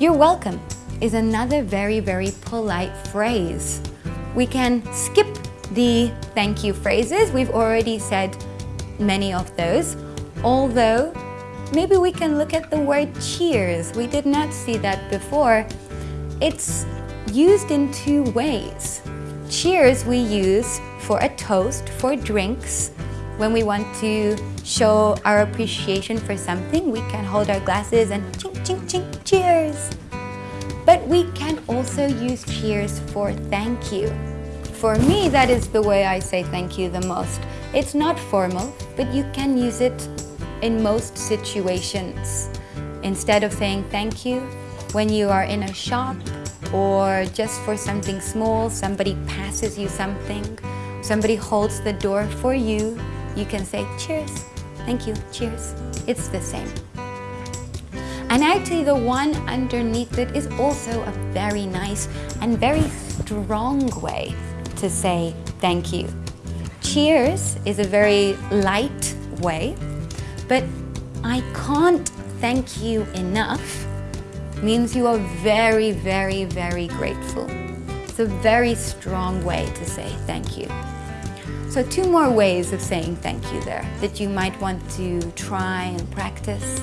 You're welcome is another very, very polite phrase. We can skip the thank you phrases. We've already said many of those, although maybe we can look at the word cheers. We did not see that before. It's used in two ways. Cheers we use for a toast, for drinks. When we want to show our appreciation for something, we can hold our glasses and ching, ching, ching, cheers. But we can also use cheers for thank you. For me, that is the way I say thank you the most. It's not formal, but you can use it in most situations. Instead of saying thank you, when you are in a shop or just for something small, somebody passes you something, somebody holds the door for you, you can say cheers, thank you, cheers. It's the same. And actually the one underneath it is also a very nice and very strong way to say thank you. Cheers is a very light way, but I can't thank you enough means you are very, very, very grateful. It's a very strong way to say thank you. So two more ways of saying thank you there that you might want to try and practice.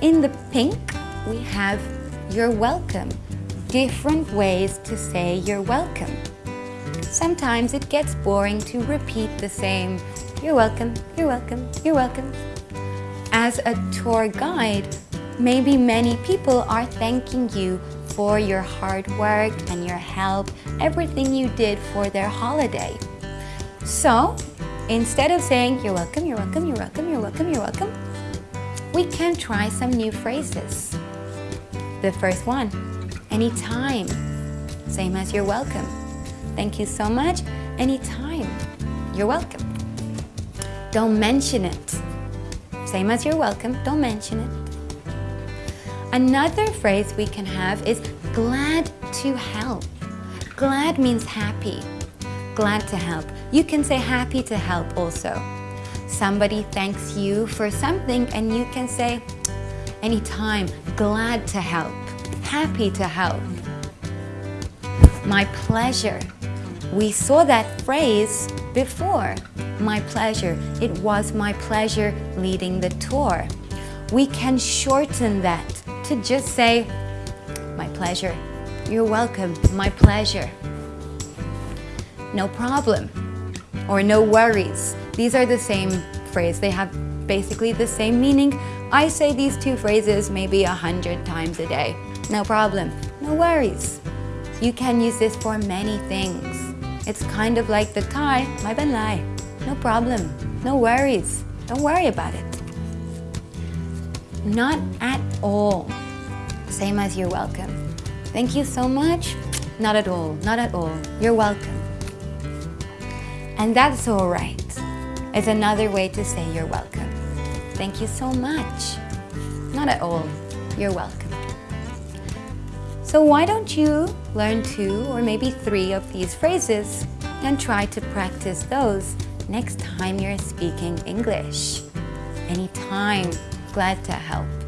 In the pink, we have you're welcome. Different ways to say you're welcome. Sometimes it gets boring to repeat the same you're welcome, you're welcome, you're welcome. As a tour guide, maybe many people are thanking you for your hard work and your help, everything you did for their holiday. So, instead of saying you're welcome, you're welcome, you're welcome, you're welcome, you're welcome, we can try some new phrases. The first one, anytime, same as you're welcome. Thank you so much, anytime, you're welcome. Don't mention it. Same as you're welcome, don't mention it. Another phrase we can have is glad to help. Glad means happy. Glad to help. You can say happy to help also somebody thanks you for something and you can say, anytime, glad to help, happy to help. My pleasure. We saw that phrase before. My pleasure. It was my pleasure leading the tour. We can shorten that to just say, my pleasure. You're welcome. My pleasure. No problem. Or no worries. These are the same phrase. They have basically the same meaning. I say these two phrases maybe a hundred times a day. No problem. No worries. You can use this for many things. It's kind of like the Thai, my lai. No problem. No worries. Don't worry about it. Not at all. Same as you're welcome. Thank you so much. Not at all. Not at all. You're welcome. And that's all right It's another way to say you're welcome. Thank you so much. Not at all. You're welcome. So why don't you learn two or maybe three of these phrases and try to practice those next time you're speaking English. Anytime, glad to help.